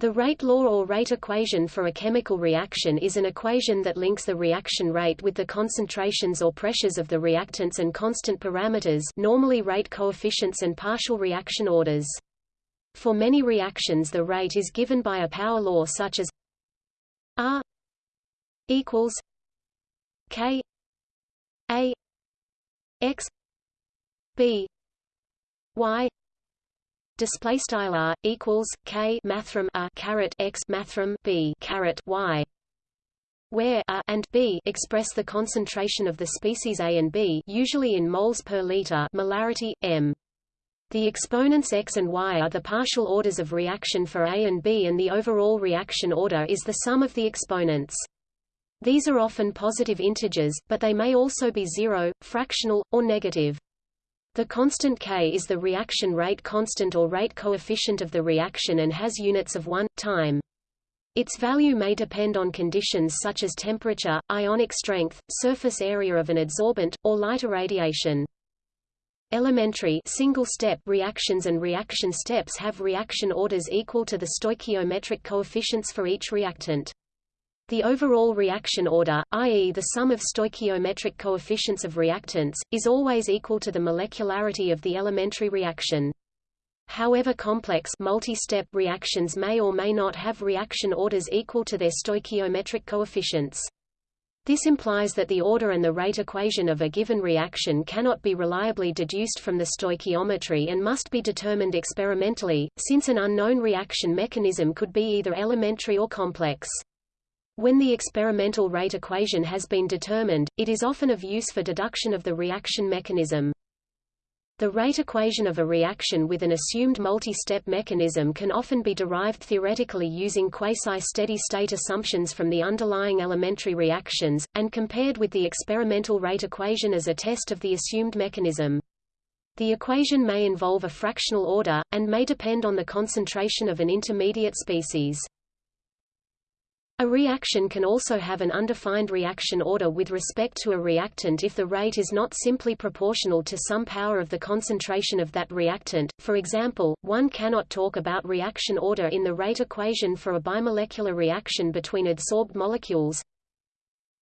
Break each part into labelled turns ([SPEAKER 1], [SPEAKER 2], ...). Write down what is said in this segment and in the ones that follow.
[SPEAKER 1] The rate law or rate equation for a chemical reaction is an equation that links the reaction rate with the concentrations or pressures of the reactants and constant parameters normally rate coefficients and partial reaction orders. For many reactions the rate is given by a power law such as R equals K A X B Y display style r equals k mathrm a caret x mathrm b caret y where a and b express the concentration of the species A and B usually in moles per liter molarity m the exponents x and y are the partial orders of reaction for A and B and the overall reaction order is the sum of the exponents. These are often positive integers, but they may also be zero, fractional, or negative. The constant K is the reaction rate constant or rate coefficient of the reaction and has units of 1, time. Its value may depend on conditions such as temperature, ionic strength, surface area of an adsorbent, or light irradiation. Elementary single-step reactions and reaction steps have reaction orders equal to the stoichiometric coefficients for each reactant. The overall reaction order, i.e. the sum of stoichiometric coefficients of reactants, is always equal to the molecularity of the elementary reaction. However complex multi-step reactions may or may not have reaction orders equal to their stoichiometric coefficients. This implies that the order and the rate equation of a given reaction cannot be reliably deduced from the stoichiometry and must be determined experimentally, since an unknown reaction mechanism could be either elementary or complex. When the experimental rate equation has been determined, it is often of use for deduction of the reaction mechanism. The rate equation of a reaction with an assumed multi-step mechanism can often be derived theoretically using quasi-steady state assumptions from the underlying elementary reactions, and compared with the experimental rate equation as a test of the assumed mechanism. The equation may involve a fractional order, and may depend on the concentration of an intermediate species. A reaction can also have an undefined reaction order with respect to a reactant if the rate is not simply proportional to some power of the concentration of that reactant. For example, one cannot talk about reaction order in the rate equation for a bimolecular reaction between adsorbed molecules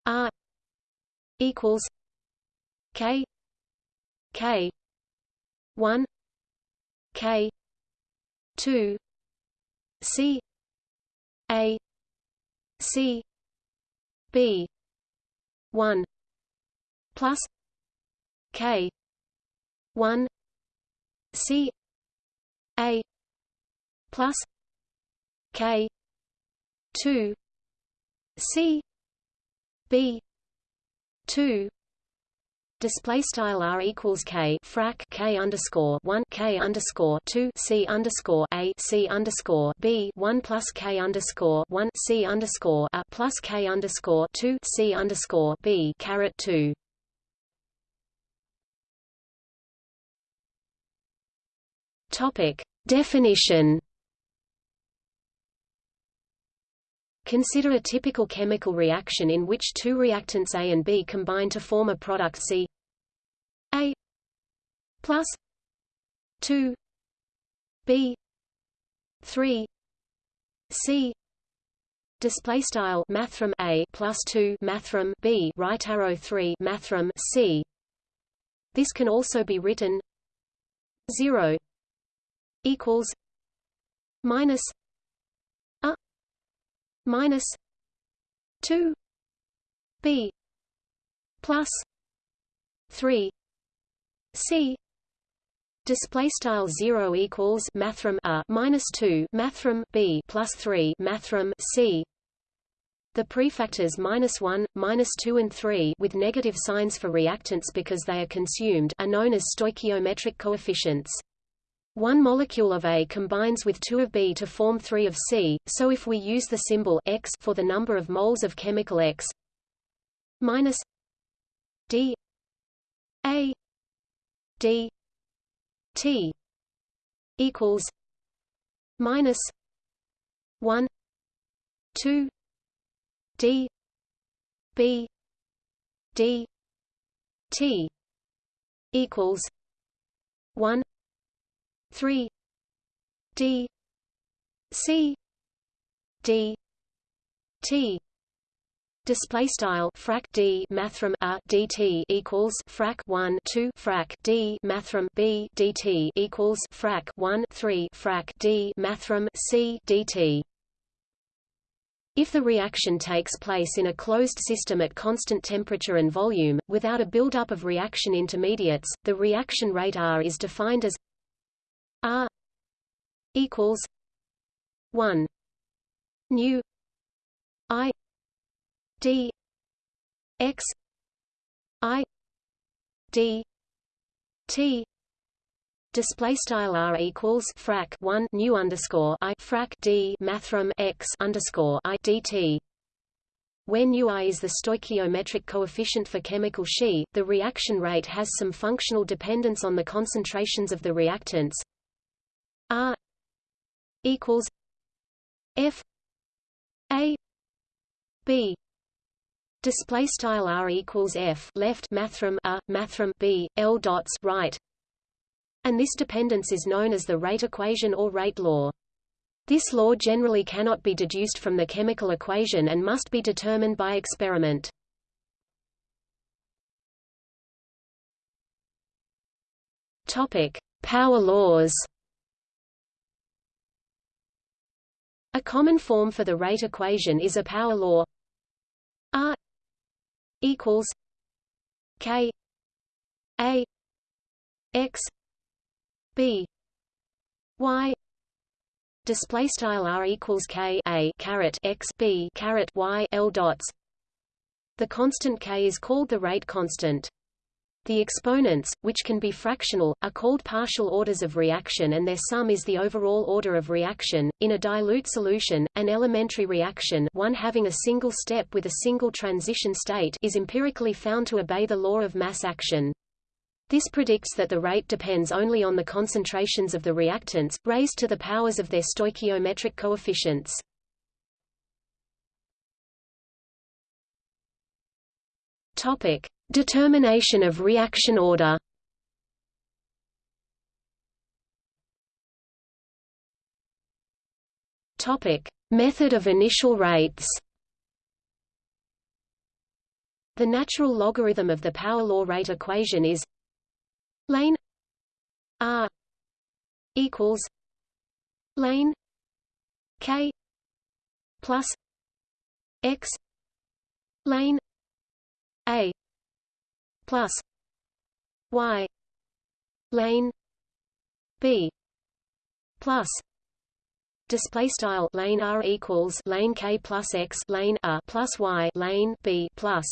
[SPEAKER 1] R equals K K 1 K 2 C A C B one plus K one C A plus K two C B two Display style r equals k frac k underscore one k underscore two c underscore a c underscore b one plus k underscore one c underscore a plus k underscore two c underscore b caret two. Topic definition. Consider a typical chemical reaction in which two reactants A and B combine to form a product C. A plus 2 B 3 C. Display style mathrm A plus 2 mathrm B right arrow 3 mathrm C. This can also be written 0 equals minus minus 2 b plus 3 c display style 0 equals mathrm a minus 2 mathrm b plus 3 mathrm c the prefactors minus 1, minus 2 and 3 with negative signs for reactants because they are consumed are known as stoichiometric coefficients. One molecule of A combines with two of B to form three of C, so if we use the symbol X for the number of moles of chemical X minus D A D T equals minus one two D B D T equals one 3 d c d t. Display style frac d mathrm a dt equals frac 1 2 frac d mathrm b dt equals frac 1 3 frac d mathrm c dt if the reaction takes place in a closed system at constant temperature and volume, without a buildup of reaction intermediates, the reaction rate R is defined as R equals 1 nu I d x I d t Display style r equals frac 1 new underscore i frac d mathrm x underscore i dt. Where nu i is the stoichiometric coefficient for chemical She, the reaction rate has some functional dependence on the concentrations of the reactants. R equals F A B display style R equals F left mathrm A mathrm B L dots right and this dependence is known as the rate equation or rate law. This law generally cannot be deduced from the chemical equation and must be determined by experiment. Topic: Power laws. A common form for the rate equation is a power law. R equals K A X b. Y display style r equals k a caret x b caret y l dots. The constant k is called the rate constant the exponents, which can be fractional, are called partial orders of reaction and their sum is the overall order of reaction. In a dilute solution, an elementary reaction one having a single step with a single transition state is empirically found to obey the law of mass action. This predicts that the rate depends only on the concentrations of the reactants, raised to the powers of their stoichiometric coefficients. Topic: Determination of reaction order. Topic: Method of initial rates. The natural logarithm of the power law rate equation is lane r equals lane k plus x lane plus y lane b plus display style lane r equals lane k plus x lane a plus y lane b plus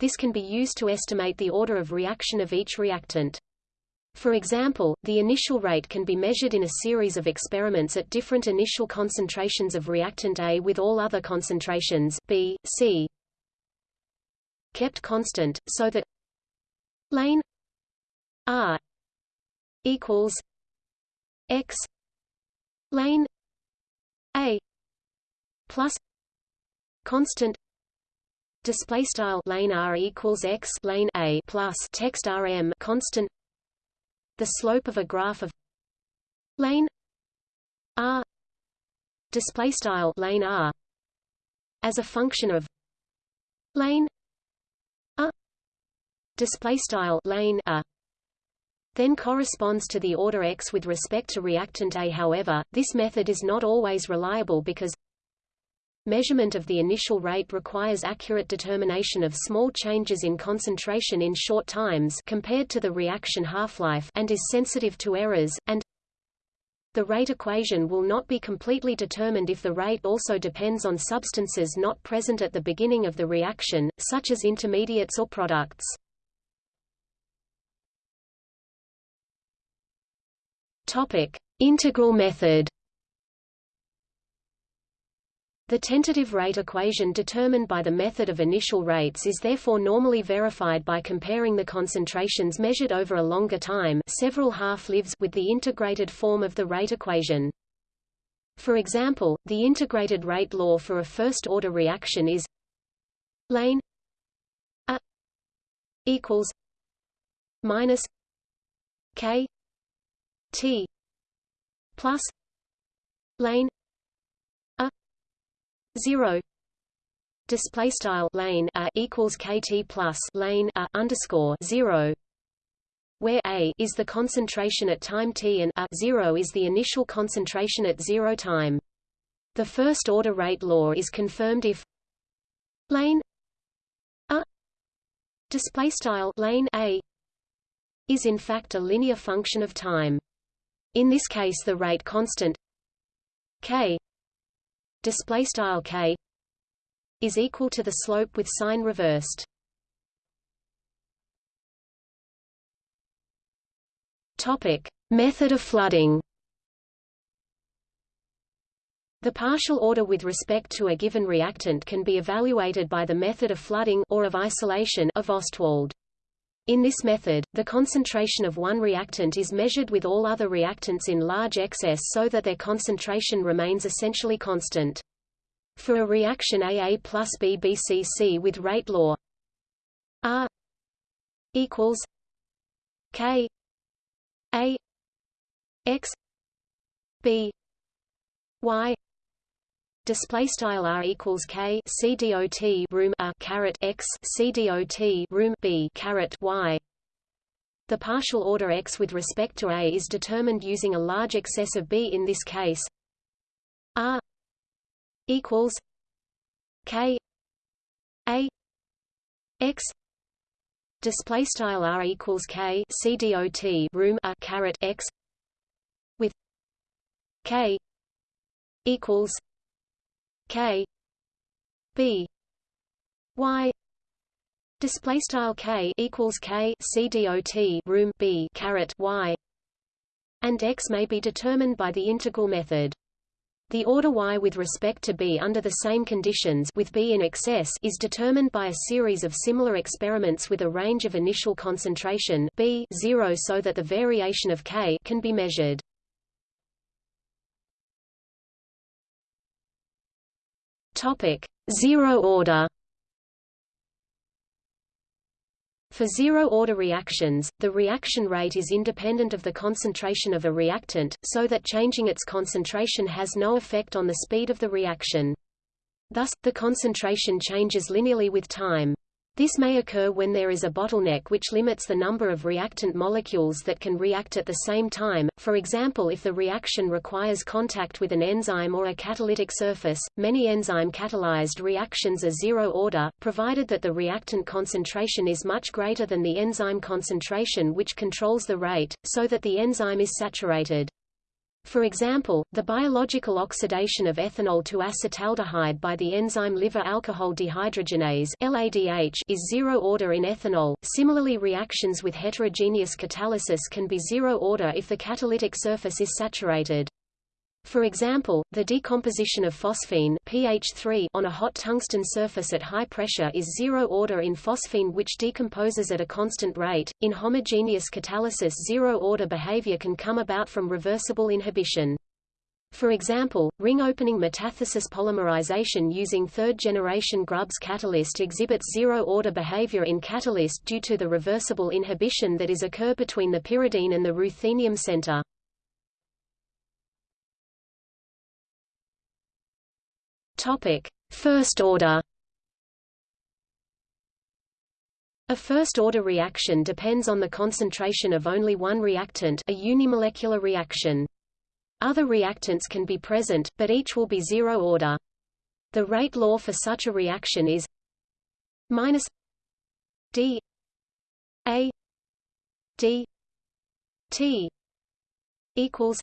[SPEAKER 1] this can be used to estimate the order of reaction of each reactant. For example, the initial rate can be measured in a series of experiments at different initial concentrations of reactant A with all other concentrations B, C kept constant, so that lane R equals X lane A plus constant display style lane r equals x lane a plus text rm constant the slope of a graph of lane r display style lane r as a function of lane display style lane a then corresponds to the order x with respect to reactant A. However, this method is not always reliable because Measurement of the initial rate requires accurate determination of small changes in concentration in short times compared to the reaction half-life and is sensitive to errors, and the rate equation will not be completely determined if the rate also depends on substances not present at the beginning of the reaction, such as intermediates or products. Topic: Integral method the tentative rate equation determined by the method of initial rates is therefore normally verified by comparing the concentrations measured over a longer time several half-lives with the integrated form of the rate equation. For example, the integrated rate law for a first-order reaction is lane a equals minus k t plus lane a zero display style lane a equals kt plus lane a underscore zero where a is the concentration at time t and a zero is the initial concentration at zero time. The first order rate law is confirmed if lane a display style lane a is in fact a linear function of time. In this case, the rate constant k display style k is equal to the slope with sign reversed. Topic: Method of flooding. The partial order with respect to a given reactant can be evaluated by the method of flooding or of isolation of Ostwald. In this method, the concentration of one reactant is measured with all other reactants in large excess so that their concentration remains essentially constant. For a reaction AA plus BBCC with rate law R equals K A X B Y display style r equals k c dot room a caret x c dot room b caret y. The partial order x with respect to a is determined using a large excess of b in this case. R equals k a x. Display style r equals k c dot room a caret x. With k equals k. B. Y. Display style k equals k c dot room b caret y. And x may be determined by the integral method. The order y with respect to b under the same conditions with b in excess is determined by a series of similar experiments with a range of initial concentration b 0 so that the variation of k can be measured. Topic: Zero order. For zero-order reactions, the reaction rate is independent of the concentration of a reactant, so that changing its concentration has no effect on the speed of the reaction. Thus, the concentration changes linearly with time. This may occur when there is a bottleneck which limits the number of reactant molecules that can react at the same time, for example if the reaction requires contact with an enzyme or a catalytic surface. Many enzyme-catalyzed reactions are zero-order, provided that the reactant concentration is much greater than the enzyme concentration which controls the rate, so that the enzyme is saturated. For example, the biological oxidation of ethanol to acetaldehyde by the enzyme liver alcohol dehydrogenase (LADH) is zero order in ethanol. Similarly, reactions with heterogeneous catalysis can be zero order if the catalytic surface is saturated. For example, the decomposition of phosphine pH 3 on a hot tungsten surface at high pressure is zero order in phosphine which decomposes at a constant rate. In homogeneous catalysis zero order behavior can come about from reversible inhibition. For example, ring-opening metathesis polymerization using third-generation Grubbs catalyst exhibits zero-order behavior in catalyst due to the reversible inhibition that is occur between the pyridine and the ruthenium center. Topic: First order. A first-order reaction depends on the concentration of only one reactant a unimolecular reaction. Other reactants can be present, but each will be zero-order. The rate law for such a reaction is minus d a d t equals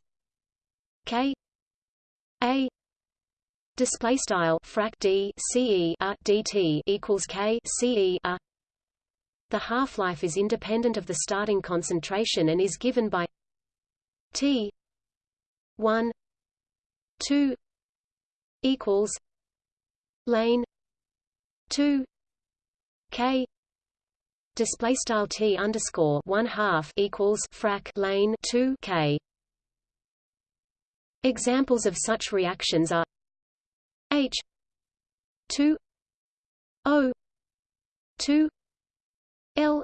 [SPEAKER 1] k a Display style frac d dt equals k. The half-life is independent of the starting concentration and is given by t 1 2 equals lane 2 k display style t underscore one half equals frac lane 2 k. Examples of such reactions are H two O two L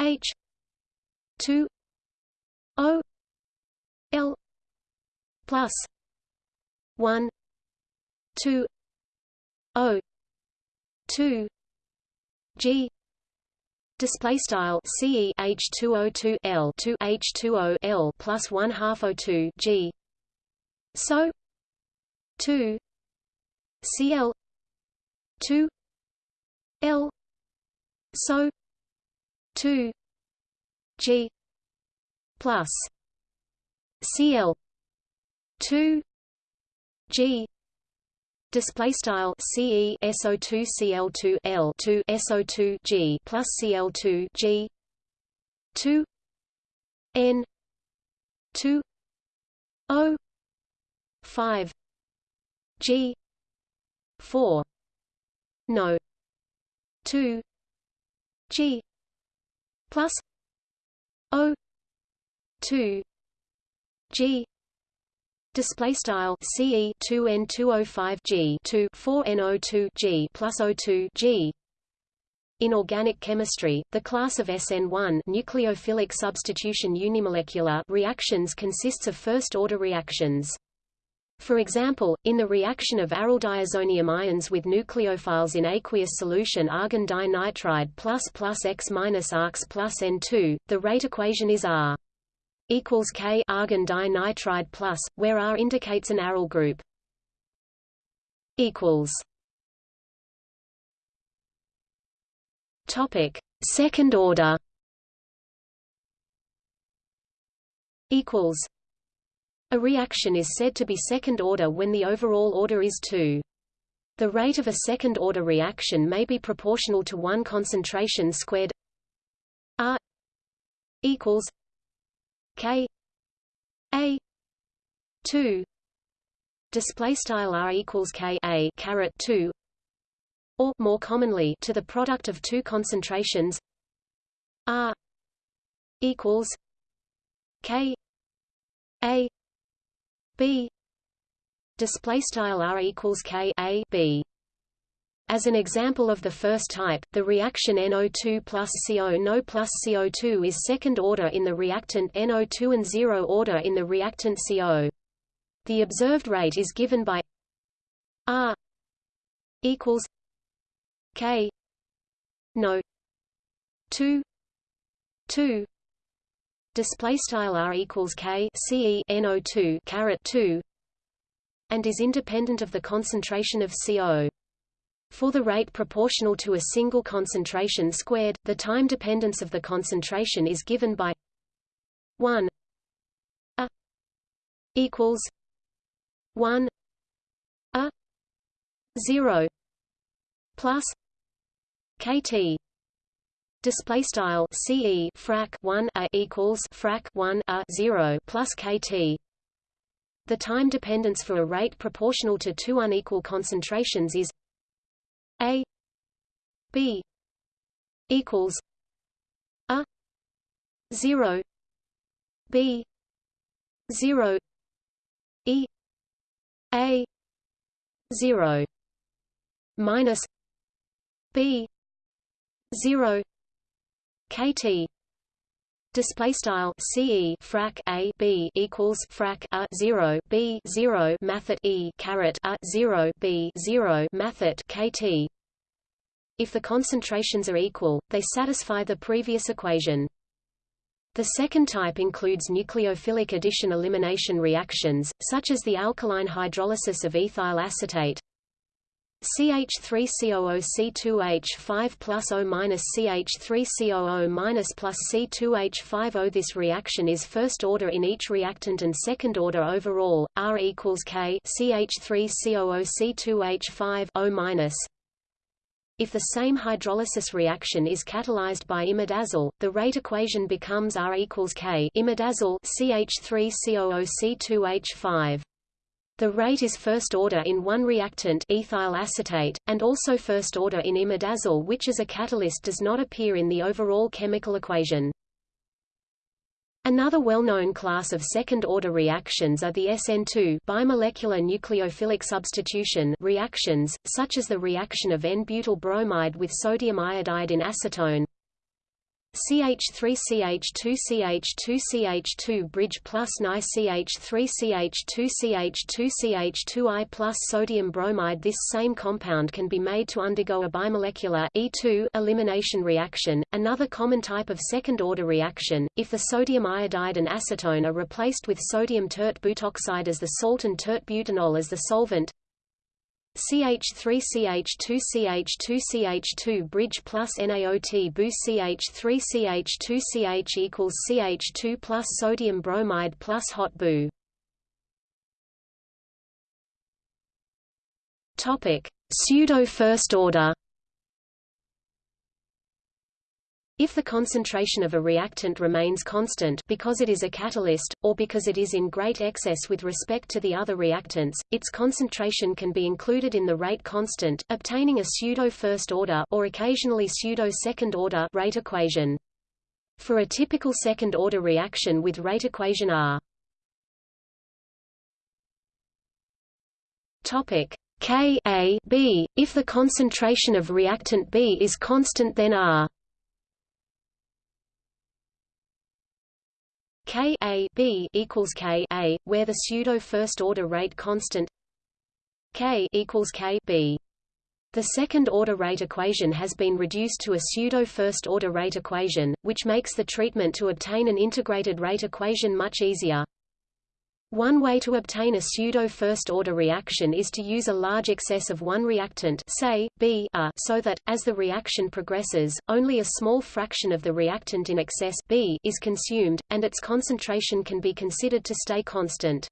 [SPEAKER 1] H two O L plus one two O two G display style CE H2O2 L 2 H2O L plus 1 half O2 G so 2 Cl. 2 L. So. 2 G. Plus. Cl. 2 G. Display style CE SO2 Cl2 L 2 SO2 G plus Cl2 G. 2 N. 2 O. 5 G 4 no. 2 G. Plus. O. 2 G. Display style. CE 2N205 G 2 4NO2 G plus O2 G. In organic chemistry, the class of SN1 nucleophilic substitution unimolecular reactions consists of first-order reactions. For example, in the reaction of aryl diazonium ions with nucleophiles in aqueous solution argon dinitride plus plus X minus arcs plus N2, the rate equation is R equals K argon dinitride plus, where R indicates an aryl group. equals Topic: Second order. Equals. A reaction is said to be second order when the overall order is 2. The rate of a second-order reaction may be proportional to 1 concentration squared R equals K A 2 display style R equals K A caret 2 or more commonly to the product of two concentrations R equals K A B display style R equals K A B as an example of the first type, the reaction NO2 plus CO NO plus CO2 is second order in the reactant NO2 and zero order in the reactant CO. The observed rate is given by R equals K no 2 2 display style R equals K CE NO2 caret 2 and is independent of the concentration of CO. For the rate proportional to a single concentration squared, the time dependence of the concentration is given by 1 a equals 1 a 0 plus kt display style ce frac 1 a equals frac 1 a 0 plus kt the time dependence for a rate proportional to two unequal concentrations is a b equals a 0 b 0 e a 0 minus b 0 kt display style ce frac a b equals frac a 0 b 0 mathet e caret a 0 b 0 mathet kt if the concentrations are equal they satisfy the previous equation. The second type includes nucleophilic addition-elimination reactions, such as the alkaline hydrolysis of ethyl acetate, CH3COO C2H5 plus O minus CH3COO minus plus C2H5O. This reaction is first order in each reactant and second order overall. R equals K CH3COO C2H5 O minus. If the same hydrolysis reaction is catalyzed by imidazole, the rate equation becomes R equals K imidazole CH3COO C2H5. The rate is first order in one reactant ethyl acetate, and also first order in imidazole which as a catalyst does not appear in the overall chemical equation. Another well-known class of second-order reactions are the SN2 bimolecular nucleophilic substitution reactions, such as the reaction of N-butyl bromide with sodium iodide in acetone, CH3CH2CH2CH2 bridge plus NiCH3CH2CH2CH2I plus sodium bromide. This same compound can be made to undergo a bimolecular E2 elimination reaction, another common type of second-order reaction, if the sodium iodide and acetone are replaced with sodium tert butoxide as the salt and tert butanol as the solvent CH3CH2CH2CH2 bridge plus NaOT boo CH3CH2CH equals CH2 plus sodium bromide plus hot boo. Topic: Pseudo first order. If the concentration of a reactant remains constant because it is a catalyst, or because it is in great excess with respect to the other reactants, its concentration can be included in the rate constant, obtaining a pseudo-first order or occasionally pseudo-second order rate equation. For a typical second-order reaction with rate equation R. Topic. K A B, if the concentration of reactant B is constant then R K A B equals K A, where the pseudo first order rate constant K equals K B. The second order rate equation has been reduced to a pseudo first order rate equation, which makes the treatment to obtain an integrated rate equation much easier. One way to obtain a pseudo-first-order reaction is to use a large excess of one reactant say, B a, so that, as the reaction progresses, only a small fraction of the reactant in excess B is consumed, and its concentration can be considered to stay constant.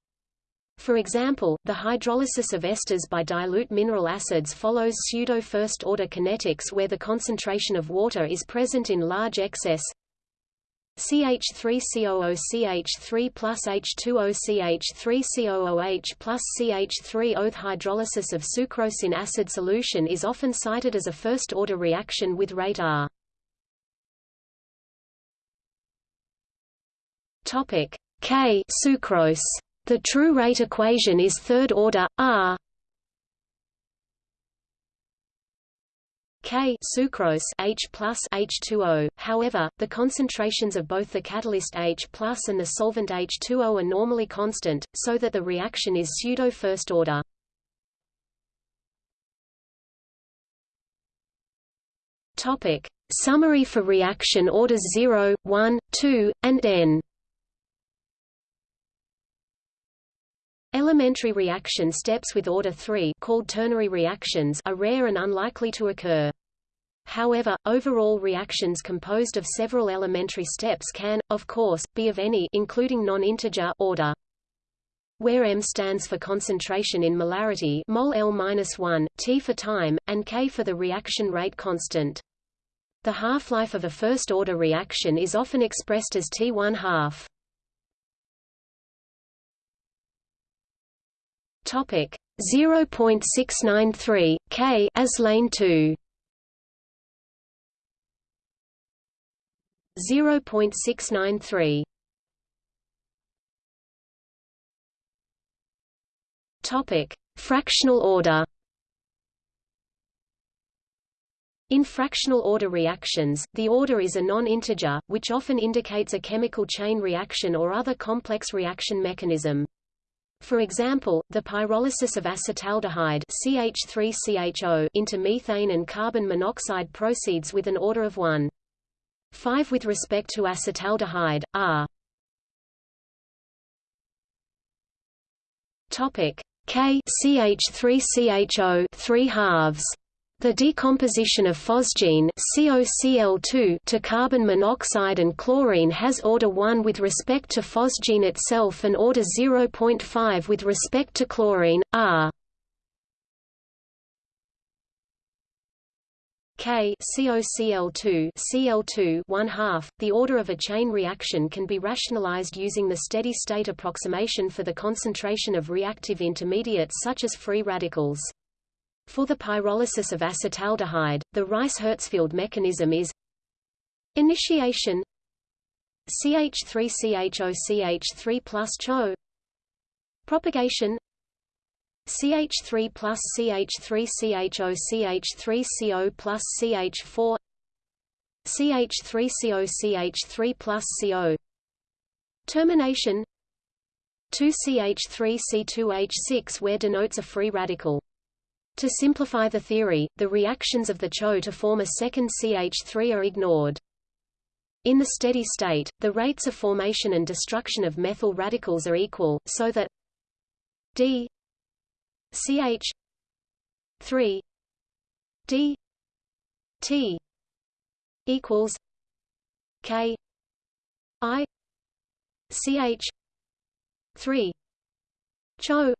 [SPEAKER 1] For example, the hydrolysis of esters by dilute mineral acids follows pseudo-first-order kinetics where the concentration of water is present in large excess CH3COO CH3 plus H2O CH3COOH plus CH3 Oth hydrolysis of sucrose in acid solution is often cited as a first-order reaction with rate R. K sucrose. The true rate equation is third order R K sucrose H plus H2O. However, the concentrations of both the catalyst H plus and the solvent H2O are normally constant, so that the reaction is pseudo first order. Topic: Summary for reaction orders 0, 1, 2, and N. Elementary reaction steps with order 3 called ternary reactions are rare and unlikely to occur. However, overall reactions composed of several elementary steps can, of course, be of any including non-integer order. Where m stands for concentration in molarity mol L-1, T for time, and K for the reaction rate constant. The half-life of a first-order reaction is often expressed as T1 half. Topic 0.693 K as lane 2. 0.693 Topic Fractional order In fractional order reactions, the order is a non-integer, which often indicates a chemical chain reaction or other complex reaction mechanism. For example, the pyrolysis of acetaldehyde CH3CHO into methane and carbon monoxide proceeds with an order of 1. 5 with respect to acetaldehyde, R. Topic K CH3CHO 3 halves the decomposition of phosgene COCl2 to carbon monoxide and chlorine has order 1 with respect to phosgene itself and order 0.5 with respect to chlorine, R. K COCl2 Cl2 1 half. The order of a chain reaction can be rationalized using the steady-state approximation for the concentration of reactive intermediates such as free radicals. For the pyrolysis of acetaldehyde, the Rice-Herzfeld mechanism is initiation CH3CHO CH3 plus CHO propagation CH3 plus CH3 CHO CH3 CO plus CH4 CH3COCH3 plus CO Termination 2CH3C2H6 where denotes a free radical. To simplify the theory, the reactions of the CHO to form a second CH3 are ignored. In the steady state, the rates of formation and destruction of methyl radicals are equal, so that d ch 3 d t equals k i ch 3 cho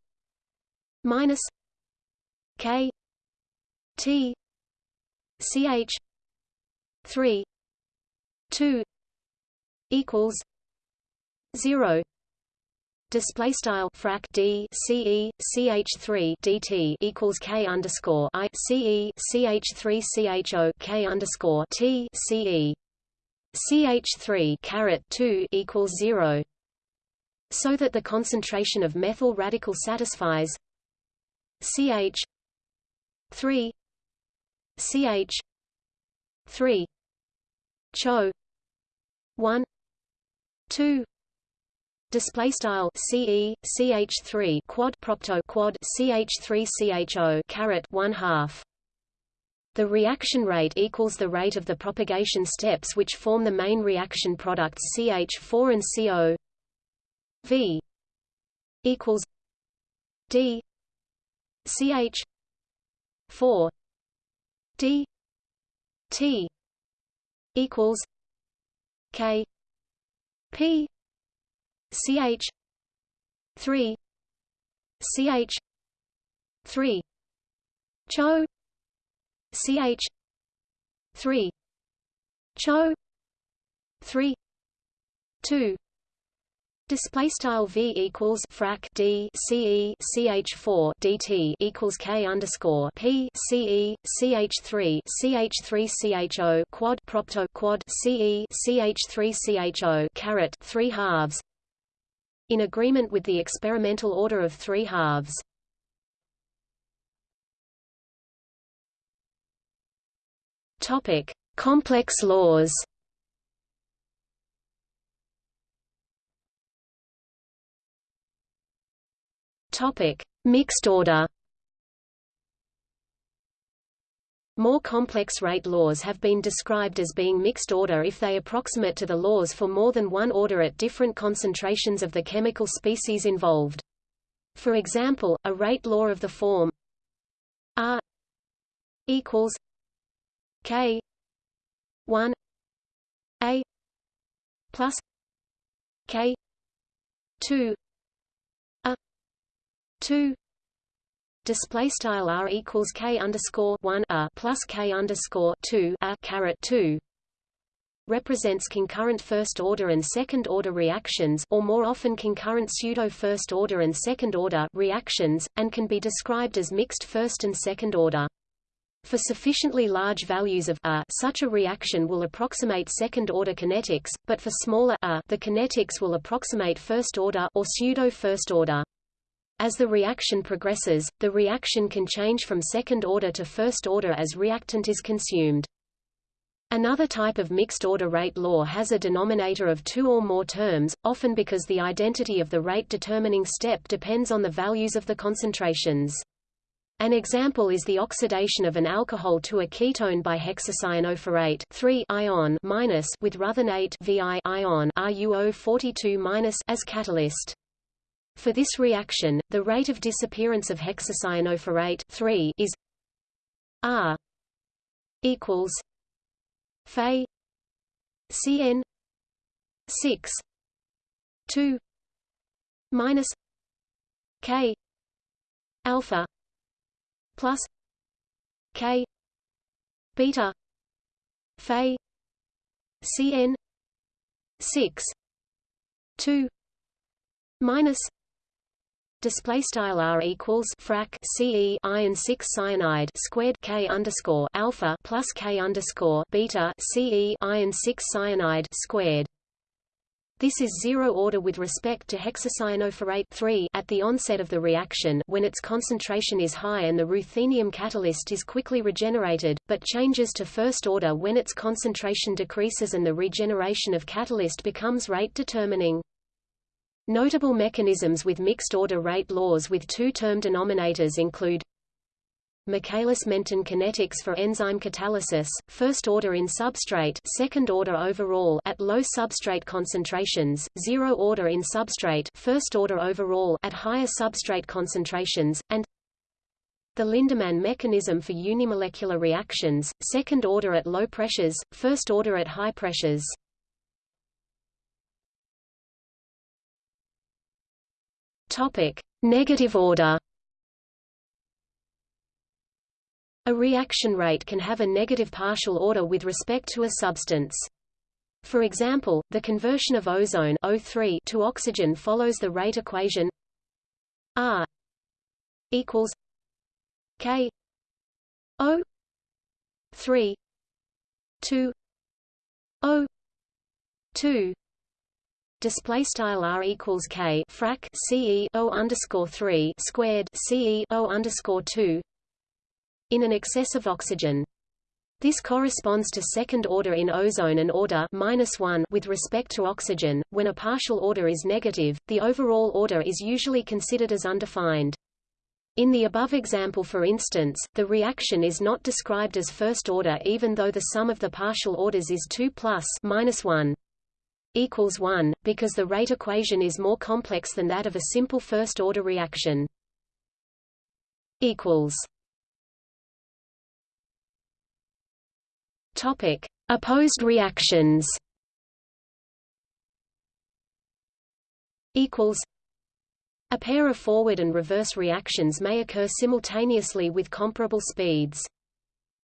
[SPEAKER 1] minus k t ch 3 2 equals 0 display style frac d ce ch 3 dt equals k underscore i ce ch 3 cho k underscore t ce ch 3 caret 2 equals 0 so that the concentration of methyl radical satisfies ch 3 ch 3 cho 1 2 display style ce ch3 quad propto quad ch3 cho caret 1 half. The reaction rate equals the rate of the propagation steps which form the main reaction products CH4 and CO V equals D CH 4 D. T. equals K. P. CH 3 CH 3 Cho. CH 3 Cho. 3 2 Display style v equals frac d ce ch 4 dt equals k underscore p ce ch 3 ch 3 cho quad propto quad ce ch 3 cho caret 3 halves. In agreement with the experimental order of three halves. Topic: Complex laws. Topic: Mixed order. More complex rate laws have been described as being mixed order if they approximate to the laws for more than one order at different concentrations of the chemical species involved. For example, a rate law of the form R equals K 1 A plus K 2 two. Display style r equals k underscore one a plus k underscore two a caret two. Represents concurrent first order and second order reactions or more often concurrent pseudo first order and second order reactions and can be described as mixed first and second order. For sufficiently large values of a, such a reaction will approximate second order kinetics but for smaller a, the kinetics will approximate first order or pseudo first order as the reaction progresses, the reaction can change from second order to first order as reactant is consumed. Another type of mixed-order rate law has a denominator of two or more terms, often because the identity of the rate-determining step depends on the values of the concentrations. An example is the oxidation of an alcohol to a ketone by hexacyanoferrate 3 ion minus with ruthenate Vi ion RuO42 as catalyst. For this reaction, the rate of disappearance of hexacyanoferrate 3 is R equals Fe Cn 6 2 minus K alpha plus K beta Fe Cn 6 2 minus display style r equals frac ce iron 6 cyanide squared k underscore alpha plus k underscore beta ce iron 6 cyanide squared This is zero order with respect to hexacyanoferrate at the onset of the reaction when its concentration is high and the ruthenium catalyst is quickly regenerated, but changes to first order when its concentration decreases and the regeneration of catalyst becomes rate determining. Notable mechanisms with mixed-order rate laws with two-term denominators include Michaelis-Menten kinetics for enzyme catalysis, first order in substrate second order overall at low substrate concentrations, zero order in substrate first order overall at higher substrate concentrations, and the Lindemann mechanism for unimolecular reactions, second order at low pressures, first order at high pressures. Topic: Negative order. A reaction rate can have a negative partial order with respect to a substance. For example, the conversion of ozone O3 to oxygen follows the rate equation R equals K O 3 2 O 2 display style r equals k frac ce o underscore three squared ce o underscore two in an excess of oxygen. This corresponds to second order in ozone and order minus one with respect to oxygen. When a partial order is negative, the overall order is usually considered as undefined. In the above example for instance, the reaction is not described as first order even though the sum of the partial orders is 2 plus minus 1 equals 1, because the rate equation is more complex than that of a simple first-order reaction. equals Topic: Opposed reactions. Equals. A pair of forward and reverse reactions may occur simultaneously with comparable speeds.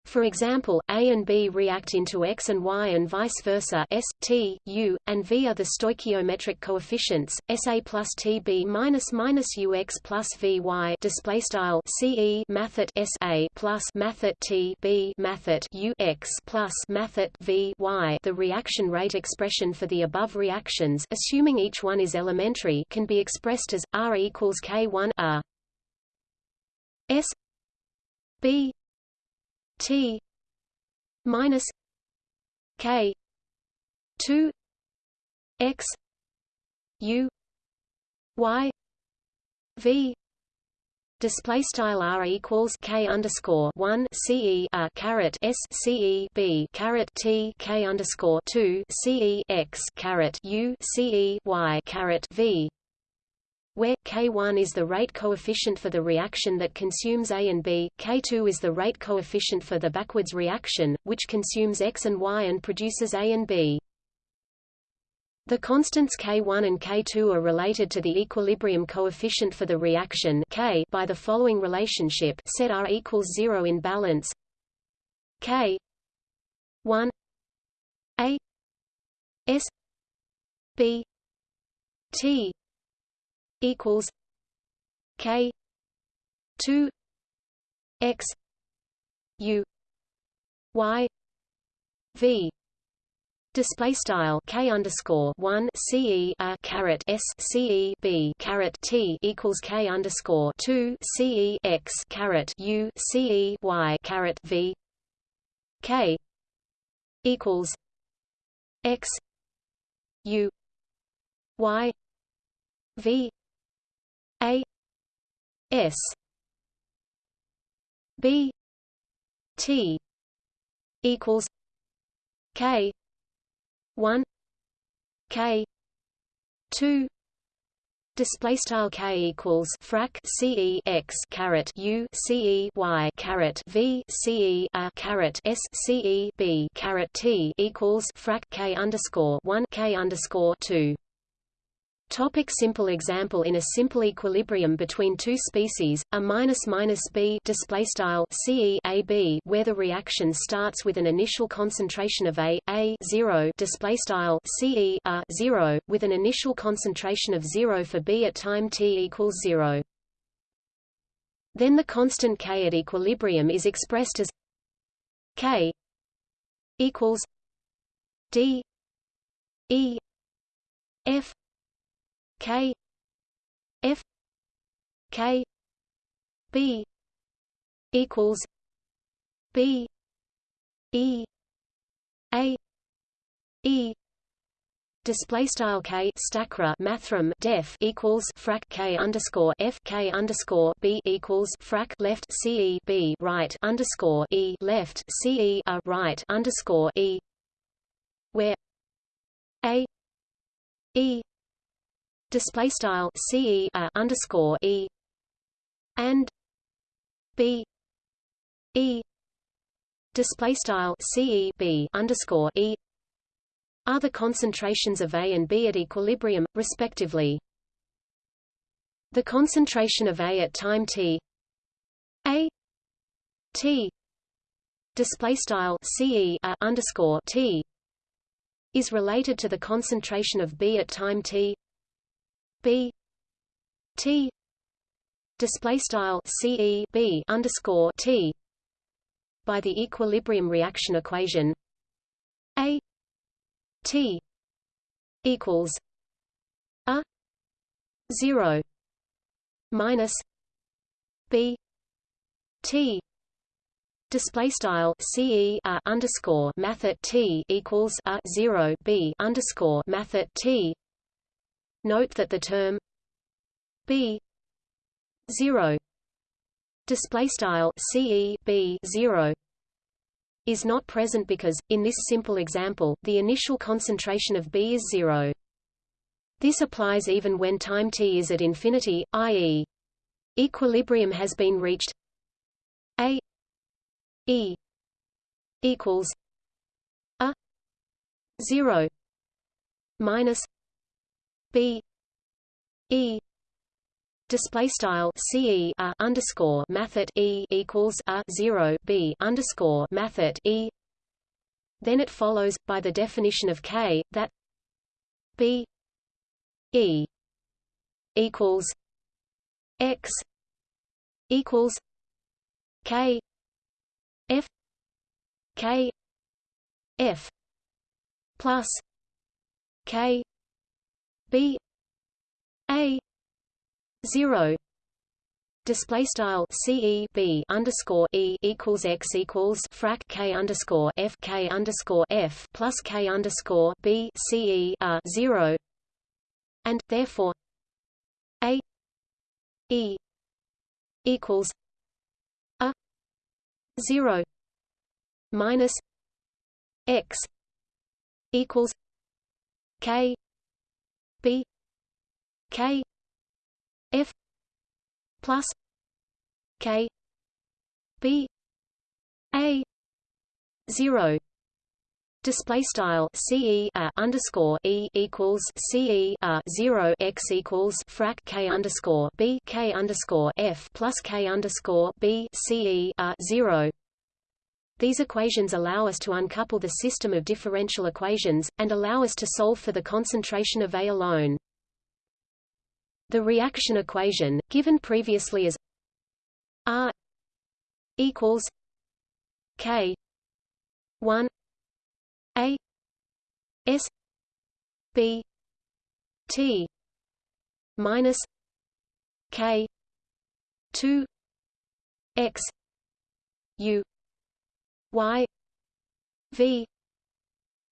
[SPEAKER 1] For example, A and B react into X and Y and vice versa S, T, U, and V are the stoichiometric coefficients, SA plus TB minus minus UX plus VY display style CE mathet SA plus mathet T B mathet UX plus mathet V Y. The reaction rate expression for the above reactions assuming each one is elementary can be expressed as R equals K1 R S B T minus K two X U Y V Display style r equals k underscore one ce a caret s ce b caret t k underscore two ce x caret u ce y caret v where K1 is the rate coefficient for the reaction that consumes A and B, K2 is the rate coefficient for the backwards reaction, which consumes X and Y and produces A and B. The constants K1 and K2 are related to the equilibrium coefficient for the reaction K by the following relationship set R equals 0 in balance K 1 A S B T equals K two X U Y V. Display style k underscore one ce a caret s ce b caret t equals k underscore two ce x caret u ce y caret v. K equals x u y v a S B T equals K one K two Display style k equals frac ce x caret u ce y caret v ce a caret s ce b caret t equals frac k underscore one k underscore two. Topic simple example In a simple equilibrium between two species, a minus minus b display style ce a b, where the reaction starts with an initial concentration of a a 0 display style ce a 0, with an initial concentration of 0 for b at time t equals 0. Then the constant k at equilibrium is expressed as k equals d e F K F K B equals B E A E. Display style k stacra mathrm def equals frac k underscore f k underscore b equals frac left c e b right underscore e left c e a right underscore e where a e display style c e a underscore e and b e display style c e b underscore e are the concentrations of A and B at equilibrium, respectively. The concentration of A at time t A t display style ce uh, underscore t is related to the concentration of B at time t B t display style ce b underscore t by the equilibrium reaction equation a T equals a zero minus B T Display style CE a underscore math T equals a zero B underscore math T. Note that the term B zero display style CE B zero is not present because, in this simple example, the initial concentration of B is zero. This applies even when time t is at infinity, i.e. equilibrium has been reached a e equals a 0 minus b e display style ce underscore mathet e equals a zero b underscore mathet e. Then it follows by the definition of k that b e equals x equals k f k f plus k b a zero display style ce b underscore e equals x equals frac k underscore f k underscore f plus k underscore b ce a zero, and therefore a e equals a zero minus x equals k b k F plus K B A zero. Display style CE underscore E equals CE zero x equals frac K underscore B K underscore F plus K underscore B zero these equations allow us to uncouple the system of differential equations, and allow us to solve for the concentration of A alone. The reaction equation, given previously as R equals K one A S B T minus K two X U Y V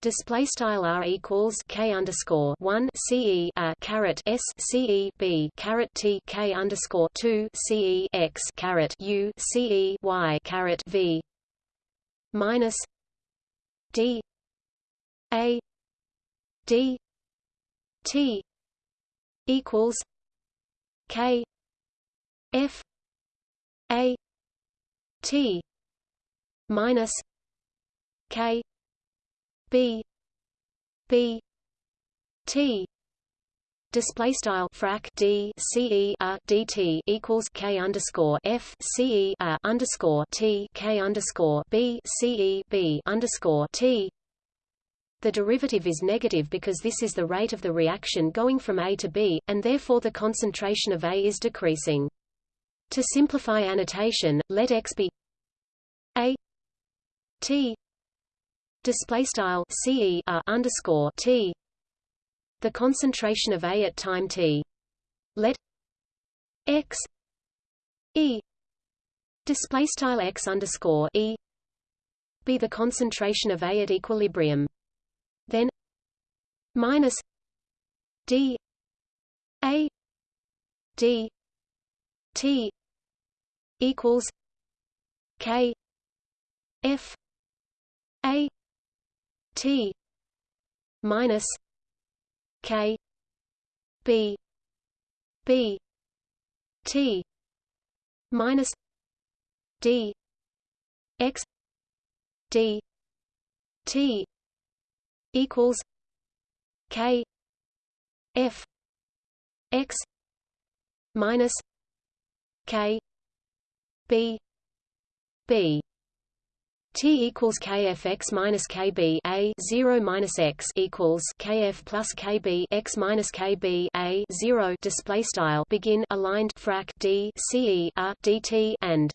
[SPEAKER 1] Display style r equals k underscore one ce a uh, caret s ce b caret t k underscore two ce x caret u ce y caret v minus d a d t equals k f a t minus k B B T display style frac d c e a d t equals k underscore f c e a underscore t k underscore b c e b underscore t. The derivative is negative because this is the rate of the reaction going from A to B, and therefore the concentration of A is decreasing. To simplify annotation, let x be A T display style ce underscore t the concentration of A at time t. Let x E display style x underscore E be the concentration of A at equilibrium. Then minus D A D T equals K F A T minus K B B T minus D X D T equals K F X minus K B B T equals KFX minus KB A zero minus X equals KF plus KB X minus KB A zero. Display style. Begin. Aligned. Frac. D. CE a DT and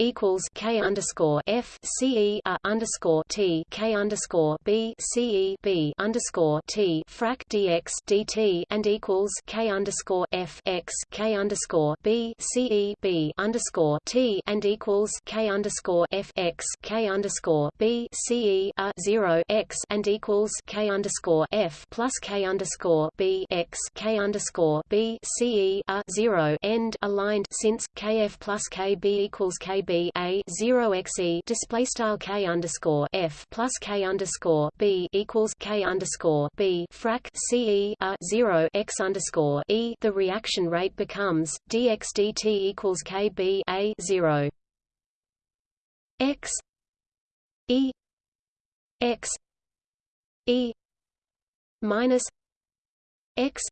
[SPEAKER 1] equals K underscore F C E a underscore T K underscore B C E B underscore T frac DX DT and equals K underscore F X K underscore B C E B underscore T and equals K underscore F X K underscore B C E a zero X and equals K underscore F plus K underscore B X K underscore B C E a zero end aligned since KF plus KB equals KB b a zero x e display style k underscore f plus k underscore b equals k underscore b frac c e a zero x underscore e. The reaction rate becomes dx dt equals k b a zero x e x e minus x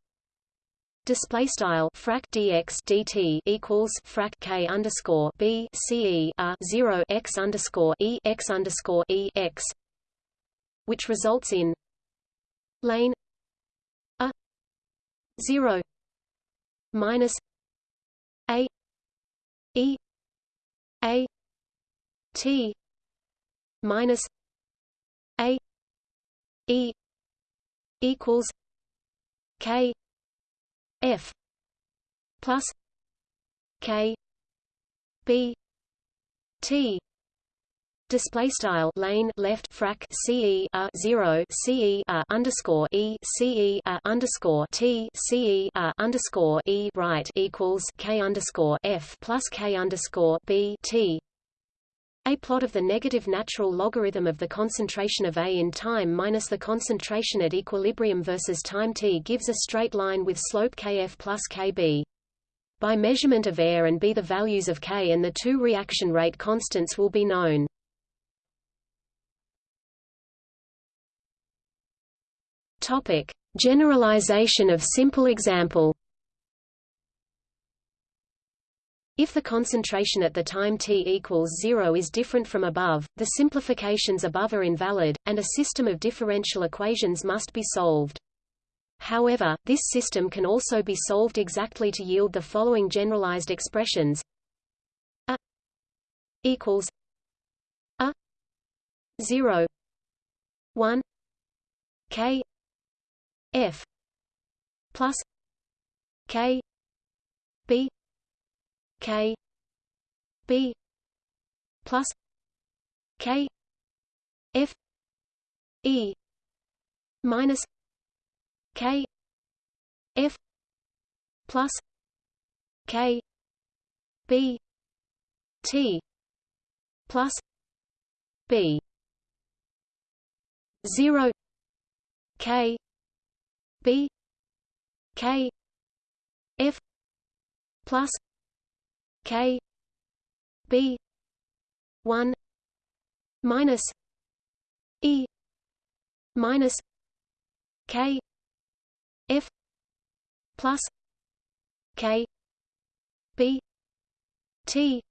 [SPEAKER 1] Display style frac dx dt equals frac k underscore b c e a zero x underscore e x underscore e x, which results in lane a zero minus a e a t minus a e equals k F plus K B T Display style lane left frac CE a zero CE a underscore E CE underscore T CE underscore E right equals K underscore F plus K underscore B T a plot of the negative natural logarithm of the concentration of A in time minus the concentration at equilibrium versus time t gives a straight line with slope kf plus kb. By measurement of air and B the values of K and the two reaction rate constants will be known. Topic: Generalization of simple example. If the concentration at the time t equals zero is different from above, the simplifications above are invalid, and a system of differential equations must be solved. However, this system can also be solved exactly to yield the following generalized expressions a equals a 0 1 k f plus k b K B plus K F E minus K F plus K B T plus B. Zero K B K F plus K B one minus E minus K F plus K B T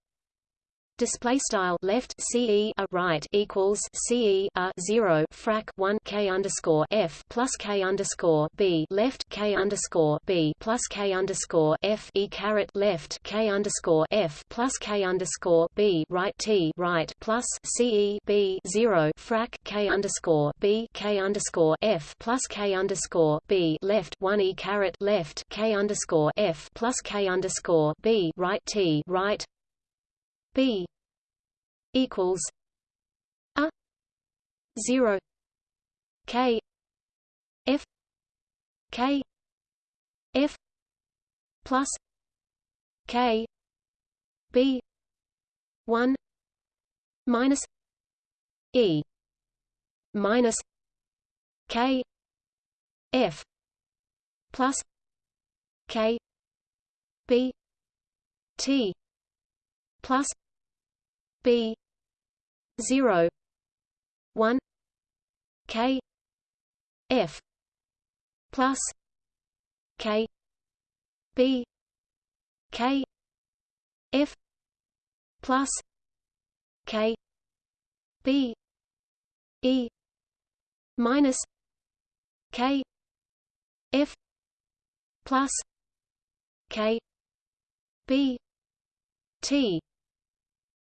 [SPEAKER 1] display style left ce a right equals ce a 0 frac 1 k underscore f plus k underscore b left k underscore b plus k underscore f e caret left k underscore f plus k underscore b right t right plus ce b 0 frac k underscore b k underscore f plus k underscore b left 1 e caret left k underscore f plus k underscore b right t right B equals a zero K F K F plus K B one minus E minus K F plus K B T plus B zero one K F plus K B K F plus K B E minus K F plus K B T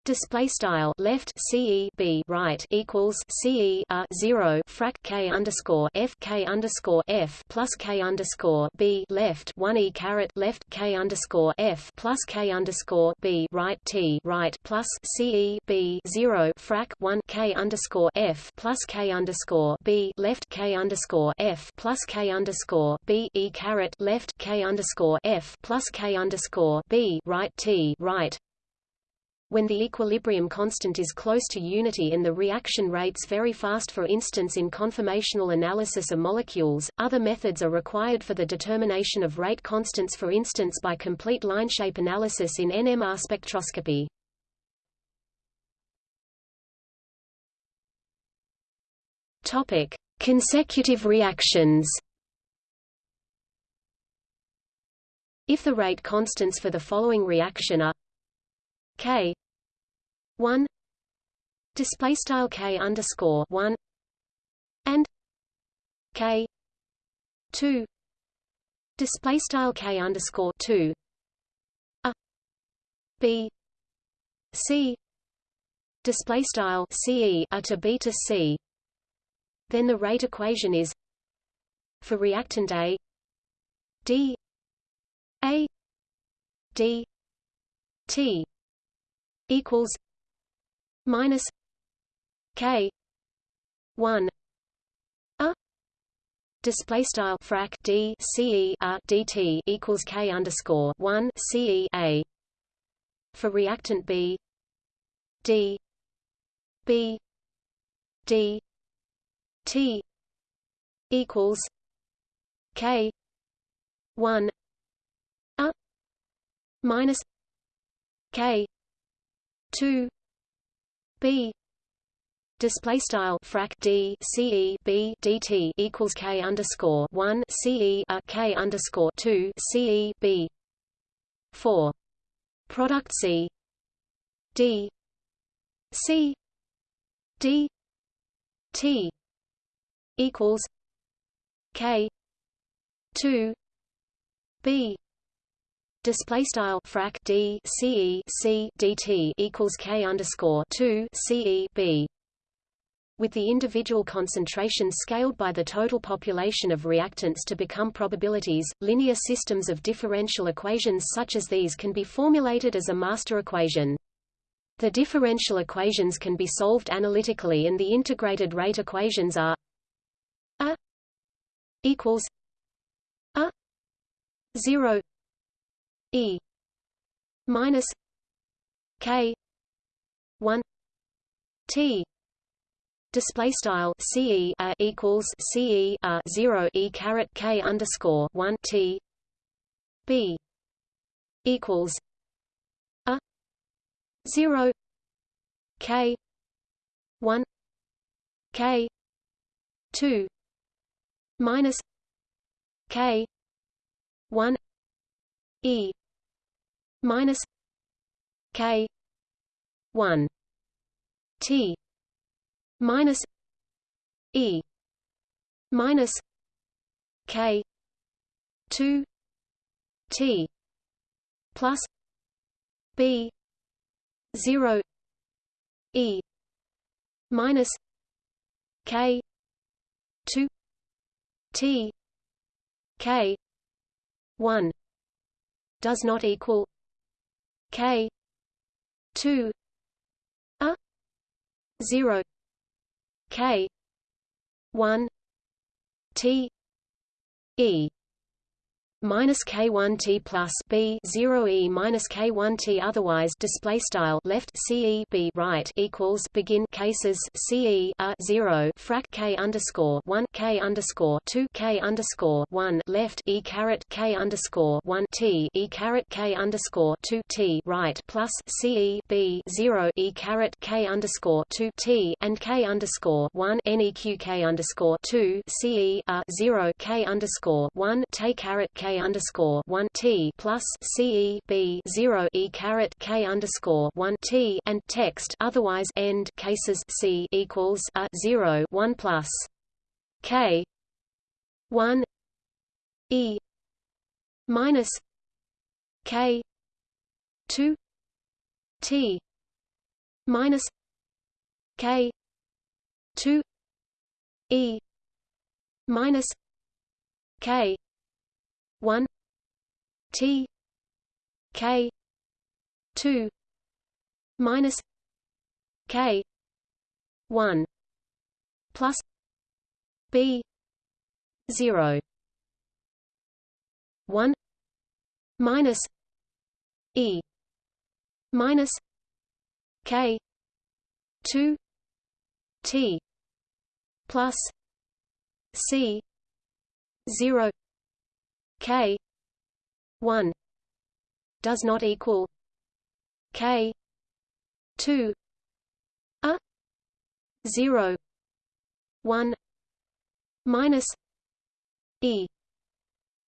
[SPEAKER 1] display style left ce b right equals ce 0 frac k underscore f k underscore f plus k underscore b left 1 e caret left k underscore f plus k underscore b right t right plus ce b 0 frac 1 k underscore f plus k underscore b left k underscore f plus k underscore b e caret left k underscore f plus k underscore b right t right when the equilibrium constant is close to unity and the reaction rates very fast for instance in conformational analysis of molecules, other methods are required for the determination of rate constants for instance by complete line shape analysis in NMR spectroscopy. Topic: Consecutive reactions. If the rate constants for the following reaction are K. one. Display style K underscore one. And K two. Display style K underscore two. A. B. C. Display style CE a to B to C. Then the rate equation is for reactant A. D. A. D. T equals minus K one a display style frac d ce a dt equals k underscore one ce a for reactant B d b d t equals k one a minus k 2 b display style frac d ce b dt equals k underscore 1 ce a k underscore 2 c e b. 4 product c d c d t equals k 2 b display style frac d ce c dt equals k underscore 2 ce b with the individual concentrations scaled by the total population of reactants to become probabilities, linear systems of differential equations such as these can be formulated as a master equation. The differential equations can be solved analytically and the integrated rate equations are a equals a 0 E minus K one T. Display style CE equals CE 0 E caret K underscore 1 T B equals a 0 K 1 K 2 minus K 1 E minus K 1 T minus E minus K two T plus B zero E minus K two T K one does not equal K. two a zero. K. one T. E minus k1t plus b 0 e minus k1t otherwise display style left ce b right equals begin cases ce a uh, 0 frac k underscore 1 k underscore 2 k underscore 1 left e caret k underscore 1 t e caret k underscore 2 t right plus ce b 0 e caret k underscore 2 t and k underscore 1 neq k underscore 2 ce a uh, 0 k underscore 1 t caret k underscore one T plus C E B zero E caret K underscore one T and text otherwise end cases C equals a zero one plus K one E minus K two T minus K two E minus K one T K two minus K one plus B zero. One minus E minus K two T plus C zero K one does not equal K two a zero one minus E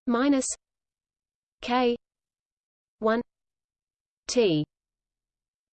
[SPEAKER 1] minus K one T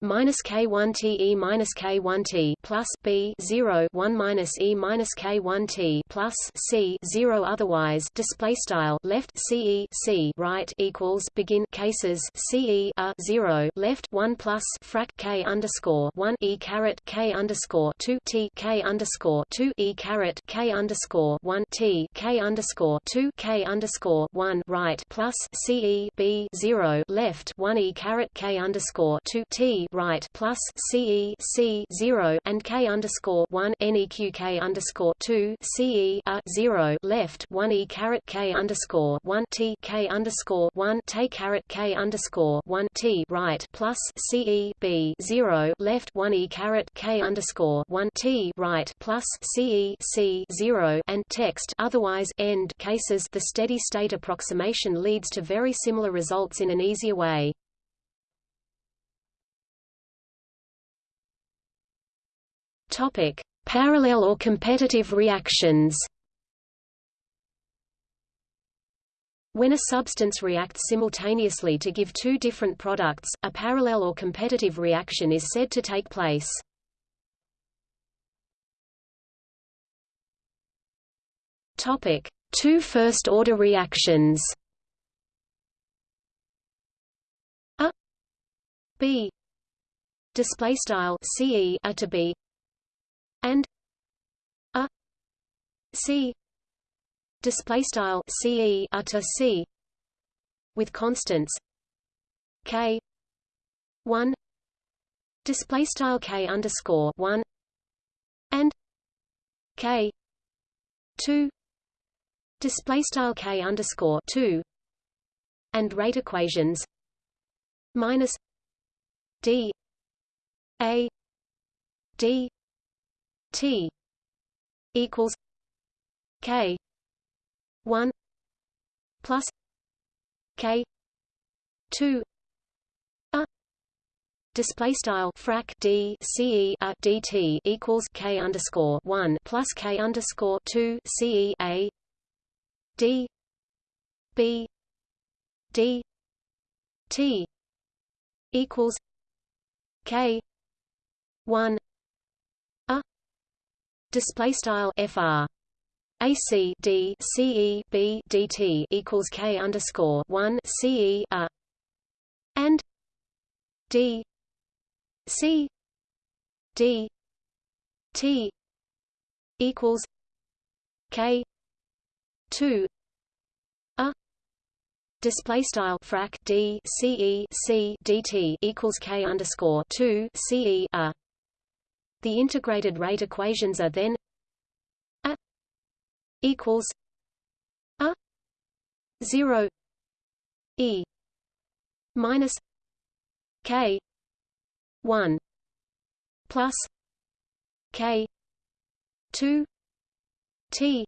[SPEAKER 1] minus k1 t e minus k1 t plus b 0 1 minus e minus k1 t plus c 0 otherwise display style left ce c right equals begin cases ce a 0 left 1 plus frac k underscore 1 e caret k underscore 2 t k underscore 2 e caret k underscore 1 t k underscore 2 k underscore 1 right plus ce b 0 left 1 e caret k underscore 2 t right plus CE C zero and K underscore one NEQ K underscore two CE a uh, zero left one E caret K underscore one T K underscore one T caret K underscore one T right plus CE B zero left one E caret K underscore one T right plus CE C zero and text otherwise end cases the steady state approximation leads to very similar results in an easier way. Topic: Parallel or competitive reactions. When a substance reacts simultaneously to give two different products, a parallel or competitive reaction is said to take place. Topic: Two first-order reactions. A B display style CE A to B and a c display style ce a to c with constants k 1 display style k underscore 1 and k 2 display style k underscore 2 and rate equations minus d a d T equals K one plus K two a display style frac d ce a dt equals k underscore one plus k underscore two ce a d b d t equals k one display style fr AC D equals K underscore one CE and D C D T equals K two a. Display style frac D CE C DT equals K underscore two CE a the integrated rate equations are then a equals a 0 e minus k 1 plus k 2 t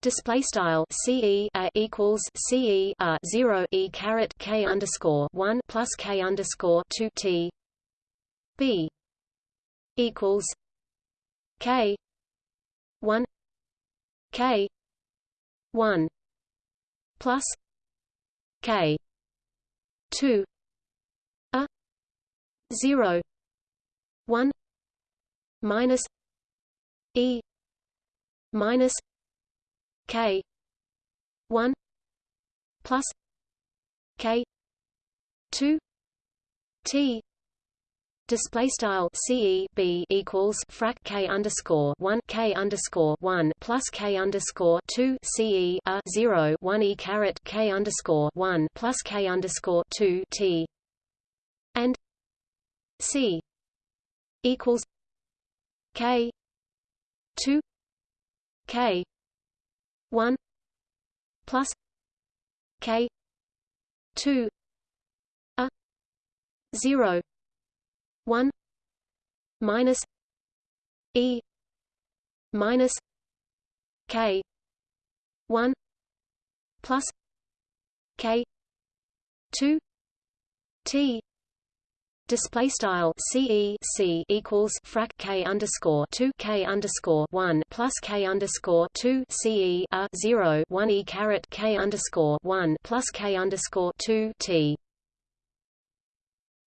[SPEAKER 1] display style ce equals ce 0 e caret k underscore 1 plus k underscore 2 t b equals k 1 k 1 plus k 2 a 0 1 minus e minus k 1 plus k 2 t Display style CE B equals frac K underscore one K underscore one plus K underscore two CE a zero one E caret K underscore one plus K underscore two T. And C equals K two K one plus K two a zero 1 minus e minus k 1 plus k 2 t Display style CE C equals frac K underscore two K underscore one plus K underscore two CE a zero one E caret K underscore one plus K underscore two T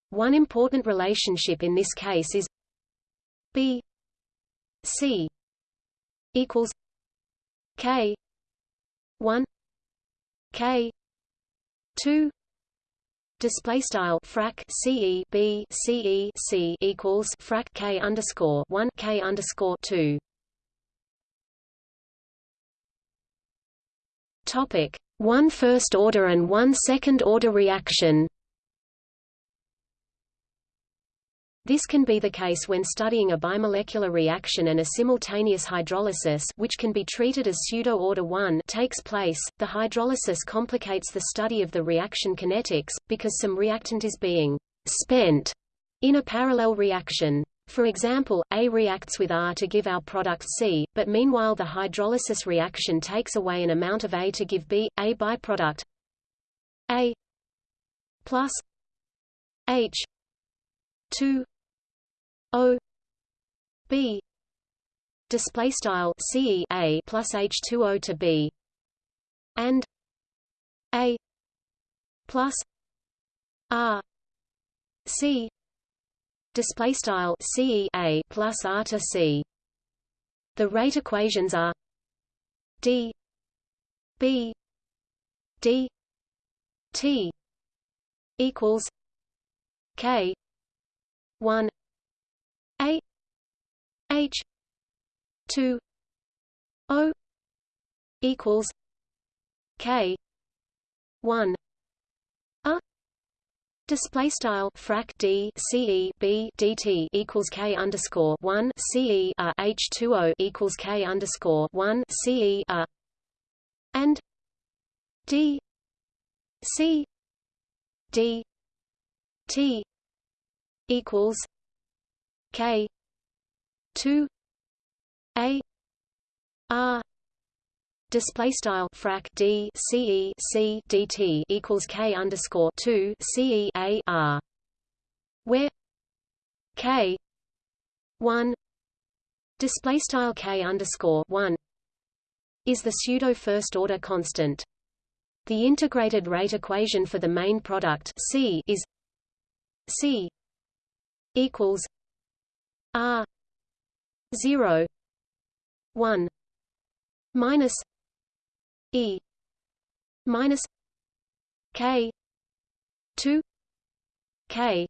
[SPEAKER 1] one important relationship in this case is B C equals K one K two Display style frac CE B CE C equals frac K underscore one K underscore two. Topic one first order and one second order reaction This can be the case when studying a bimolecular reaction and a simultaneous hydrolysis which can be treated as pseudo-order 1 takes place. The hydrolysis complicates the study of the reaction kinetics, because some reactant is being spent in a parallel reaction. For example, A reacts with R to give our product C, but meanwhile the hydrolysis reaction takes away an amount of A to give B, A byproduct A plus H 2 O B display style C A plus H2O to B and A plus R C display style C A plus R to C. The rate equations are D B D T equals K one H two O equals K one A Display style frac d c e b dt equals k underscore one c e a h two o equals k underscore one c e a and d c d t equals K two A R display style frac d c e c dt equals k underscore two c e a r where k one display style k underscore one is the pseudo first order constant. The integrated rate equation for the main product C is C equals R zero one minus E minus K two K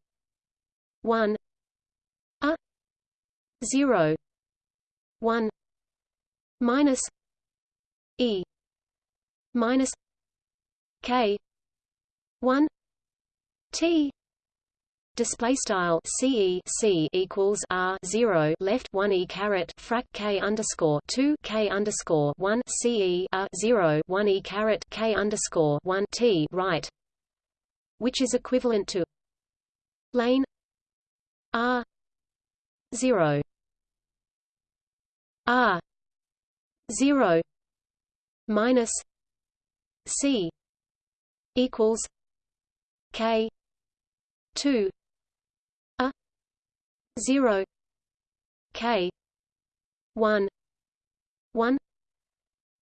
[SPEAKER 1] one A zero one minus E minus K one T Display style CE C equals R zero. Left one E caret frac K underscore two K underscore one CE R zero. One E caret K underscore one T right. Which is equivalent to lane R zero. R zero minus C equals K two zero K one one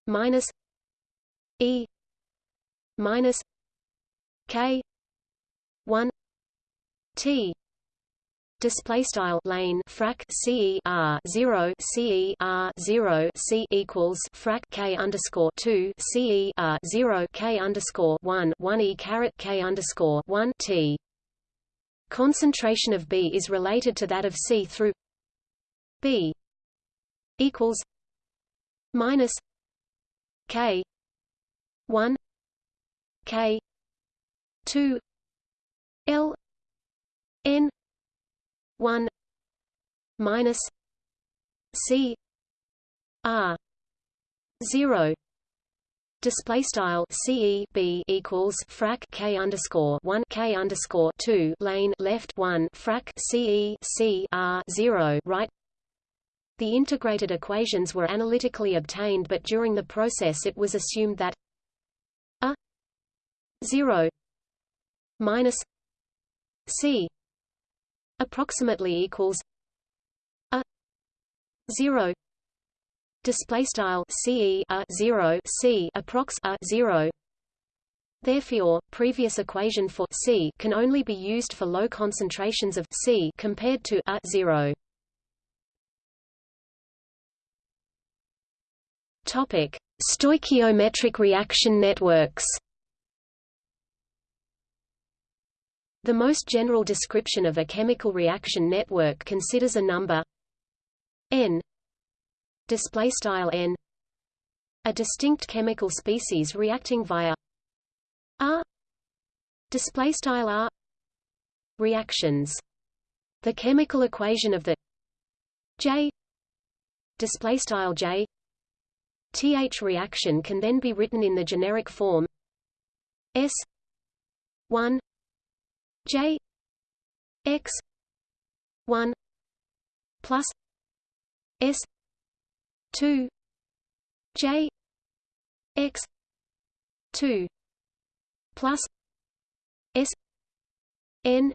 [SPEAKER 1] minus E minus K one T. Display style lane frac C R zero C R zero C equals frac K underscore two C R zero K underscore one one E caret K underscore one T Concentration of B is related to that of C through B equals minus K one K two L N one minus C R zero Display style CE B equals frac K underscore one K underscore two lane left one frac CE C R zero right? The integrated equations were analytically obtained but during the process it was assumed that a 0 minus c approximately equals a 0 display style ce a 0 c approx a 0 Therefore, previous equation for C can only be used for low concentrations of C compared to a 0. Topic: Stoichiometric reaction networks. The most general description of a chemical reaction network considers a number n display style n a distinct chemical species reacting via r display style r reactions. The chemical equation of the j display style j th reaction can then be written in the generic form s 1 j x 1 plus s 2 j x 2 plus s n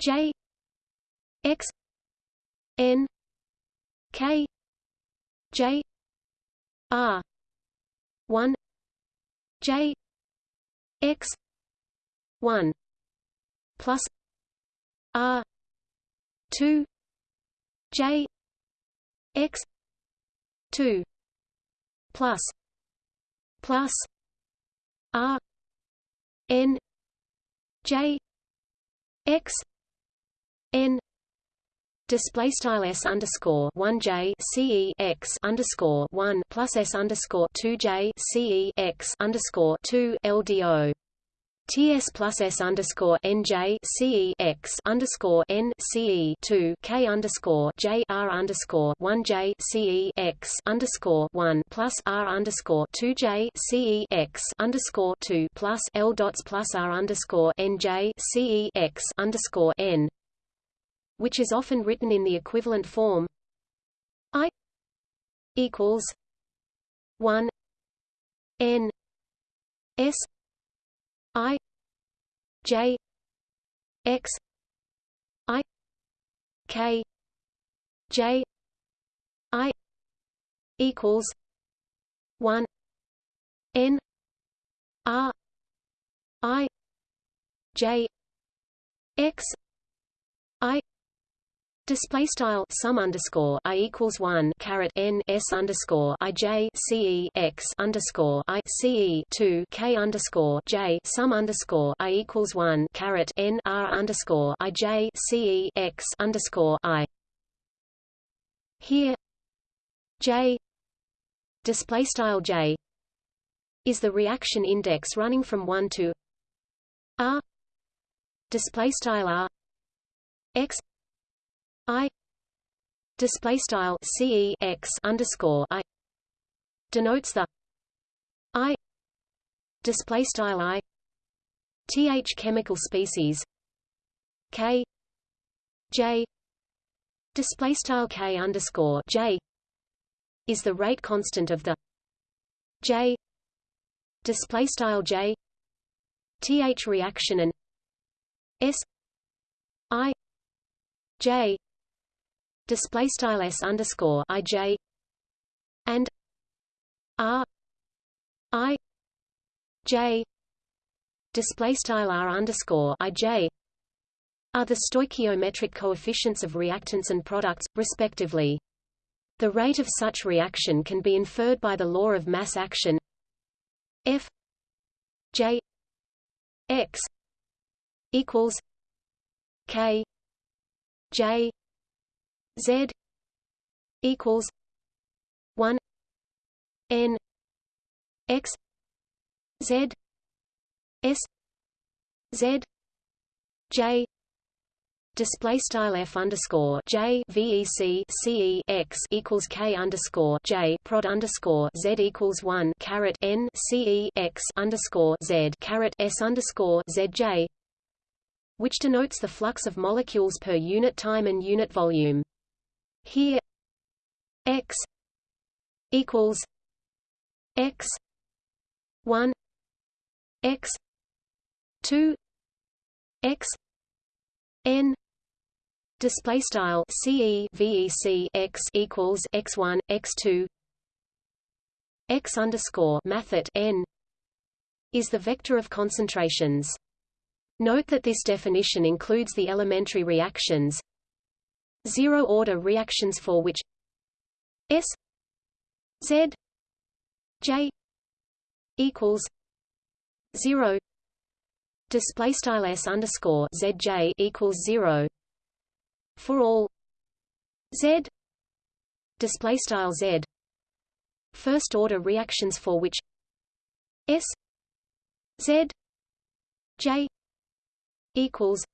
[SPEAKER 1] j x n k j r 1 j x 1 plus r 2 j x 2 plus. Plus. R. N. J. X. N. Display style s underscore one j c e x underscore one plus s underscore two j c e x underscore two LDO TS plus S underscore NJ CE X underscore N CE two K underscore J R underscore one J CE X underscore one plus R underscore two J CE X underscore two plus L dots plus R underscore NJ CE X underscore N which is often written in the equivalent form I equals one N S I J X I K J I equals one N R I J X I Display style sum underscore i equals one caret n s underscore i j c e x underscore i c e two k underscore j sum underscore i equals one caret n r underscore i j c e x underscore i. Here, j display style j is the reaction index running from one to r display style r x I display style CE X underscore I denotes the I display style I th chemical species K J display style K underscore J is the rate constant of the J display style J th reaction and S I J display style s underscore i j and r i j display style r underscore i j are the stoichiometric coefficients of reactants and products, respectively. The rate of such reaction can be inferred by the law of mass action F J X equals K J Z equals one N X Z S Z J Display style f underscore j vec ce x equals k underscore j prod underscore z equals one caret n ce x underscore z caret s underscore z j, which denotes the flux of molecules per unit time and unit volume. Here x equals x 1 x 2 x n display style ce vec x equals x1 x2 x underscore mathet n is the vector of concentrations. Note that this definition includes the elementary reactions zero-order reactions for which S Z J equals zero display style S underscore Z J equals zero for all Z display style Z first order reactions for which S Z J equals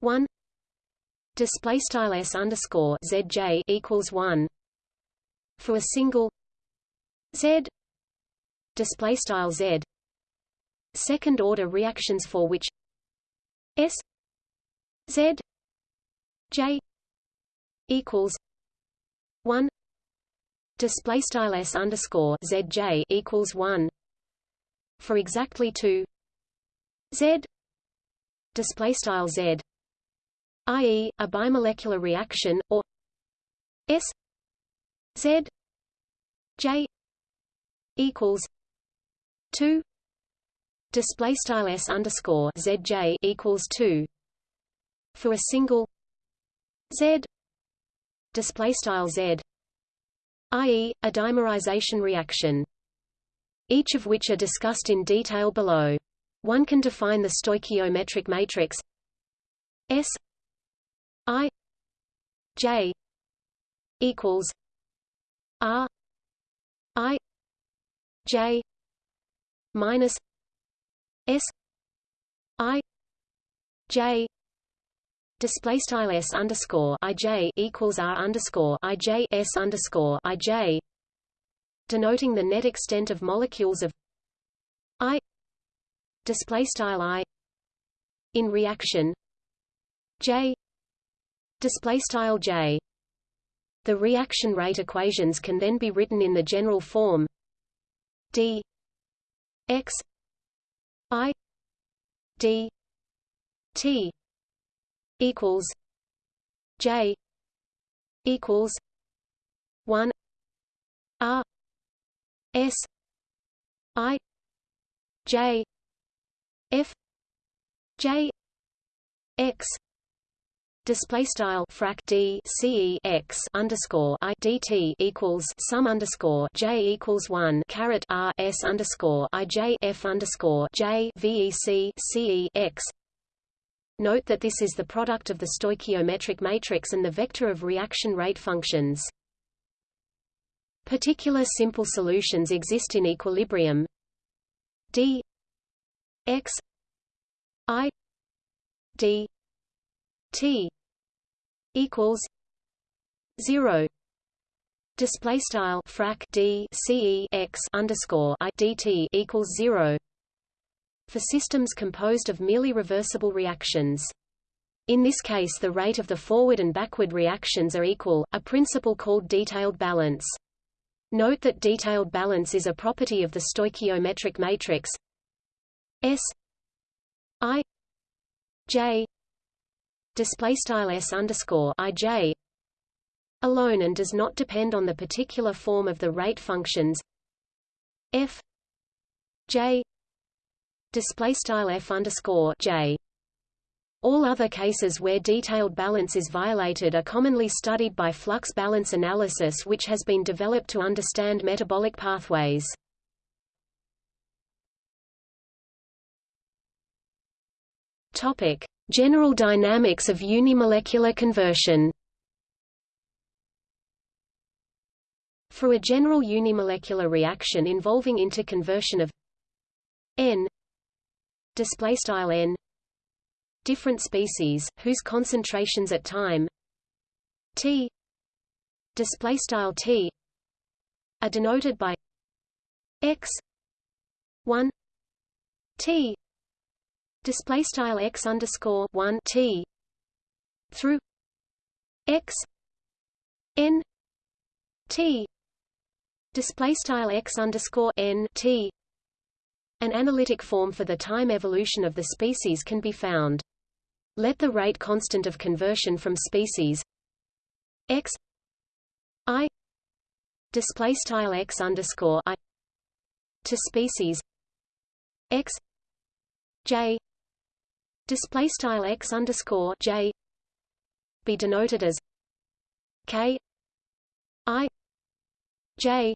[SPEAKER 1] one display style s underscore zj equals one. For a single z display style z. Second order reactions for which s z j equals one. Display style s underscore zj equals one. For exactly two z display style z i.e., a bimolecular reaction, or S Z J equals two display style S underscore Z J equals two for a single Z display style Z i.e., a dimerization reaction. Each of which are discussed in detail below. One can define the stoichiometric matrix S I J equals R I J minus S I J display style s underscore i j equals r underscore i j s underscore i j, denoting the net extent of molecules of i display style i in reaction j display style J. The reaction rate equations can then be written in the general form. D. X. I. D. T. Equals j. Equals 1 r s i j f j x display style frac d ce x underscore i dt equals sum underscore j equals one caret r s underscore i j f underscore j vec ce x. Note that this is the product of the stoichiometric matrix and the vector of reaction rate functions. Particular simple solutions exist in equilibrium. d x i d t equals 0 display style frac d ce x underscore i dt equals 0 for systems composed of merely reversible reactions in this case the rate of the forward and backward reactions are equal, a principle called detailed balance. Note that detailed balance is a property of the stoichiometric matrix S I J display style s underscore ij alone and does not depend on the particular form of the rate functions f j display style f underscore j. All other cases where detailed balance is violated are commonly studied by flux balance analysis which has been developed to understand metabolic pathways. Topic: General dynamics of unimolecular conversion. For a general unimolecular reaction involving interconversion of n n different species whose concentrations at time t t are denoted by x 1 t display style x underscore one t through x n t display style x underscore n t an analytic form for the time evolution of the species can be found. Let the rate constant of conversion from species x i display style x underscore i to species x j display style x underscore j be denoted as k i j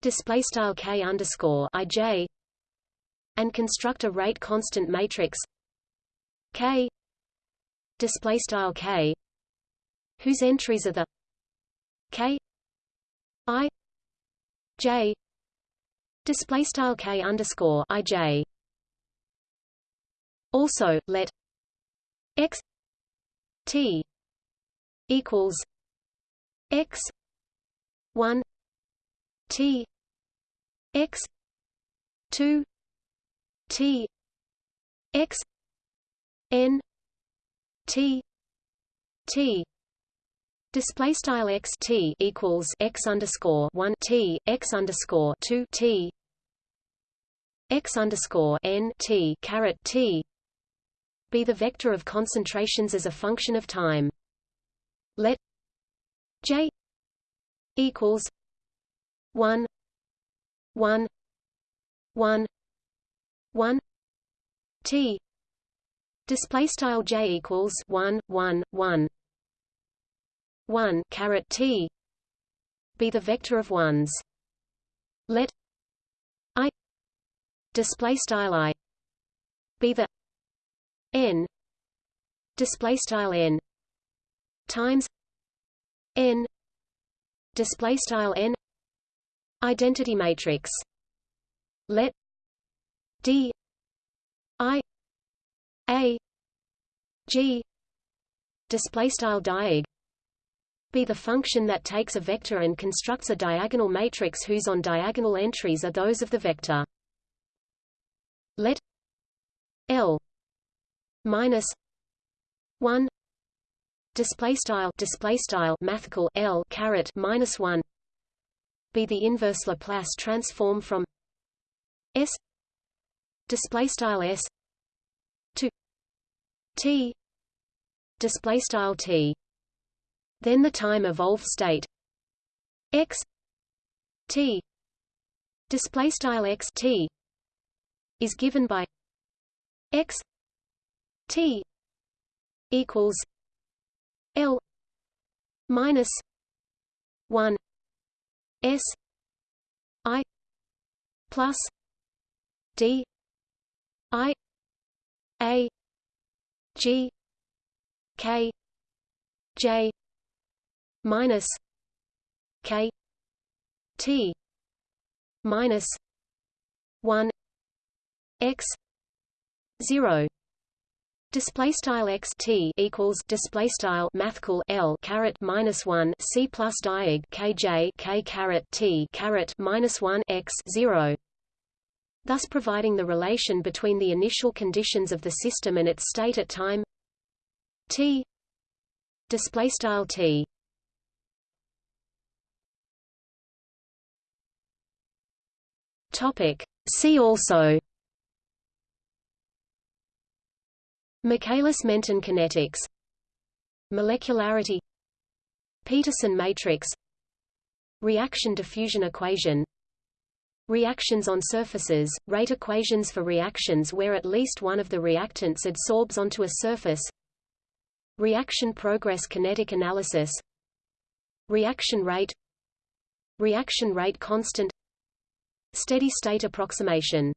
[SPEAKER 1] display style k underscore i j and construct a rate constant matrix k display style k whose entries are the k i j display style k underscore i j also, let x t equals x one t x two t x n t t. Display style x t equals x underscore one t x underscore two t x underscore n t caret t be the vector of concentrations as a function of time. Let J equals one one one one T display style J equals one one one one caret T be the vector of ones. Let I display style I be the n. Display style n. Times n. Display style n. Identity matrix. Let d i a g display style diag be the function that takes a vector and constructs a diagonal matrix whose on diagonal entries are those of the vector. Let L minus one display style display style mathcal L caret minus one be the inverse Laplace transform from S display style S to T display style T. Then the time evolved state X T display style X T is given by X T equals L minus one S I plus D I A G K J minus K T minus one X zero Display style x t equals display style mathcal l caret minus one c plus diag kj k caret t caret minus one x zero. Thus providing the relation between the initial conditions of the system and its state at time t display style t. Topic. See also Michaelis-Menten kinetics. Molecularity. Petersen matrix. Reaction diffusion equation. Reactions on surfaces, rate equations for reactions where at least one of the reactants adsorbs onto a surface. Reaction progress kinetic analysis. Reaction rate. Reaction rate constant. Steady state approximation